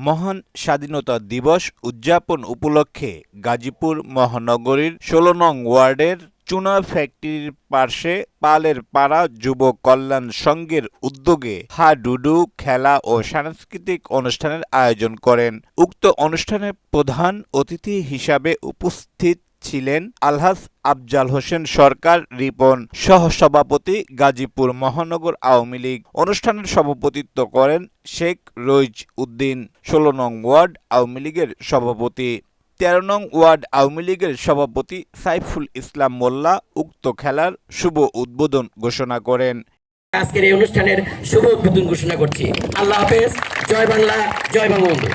মহান স্বাধীনতা দিবস উদযাপন উপলক্ষে গাজীপুর মহানগরীর ষোলো নং ওয়ার্ডের চুনা ফ্যাক্টরির পার্শ্বে পালের পাড়া যুব কল্যাণ সংঘের উদ্যোগে হাডুডু খেলা ও সাংস্কৃতিক অনুষ্ঠানের আয়োজন করেন। উক্ত অনুষ্ঠানে প্রধান অতিথি হিসাবে উপস্থিত ছিলেন আলহাজ আফজাল হোসেন সরকার, রিপন সহসভাপতি, গাজীপুর মহানগর আওয়ামী লীগ। অনুষ্ঠানের সভাপতিত্ব করেন শেখ রইজ উদ্দিন, ষোলো নং ওয়ার্ড আওয়ামী লীগের সভাপতি। তেরো নং ওয়ার্ড আওয়ামী লীগের সভাপতি সাইফুল ইসলাম মোল্লা উক্ত খেলার শুভ উদ্বোধন ঘোষণা করেন। আজকের এই অনুষ্ঠানের শুভ উদ্বোধন ঘোষণা করছি। আল্লাহ হাফেজ, জয় বাংলা, জয় বঙ্গবন্ধু।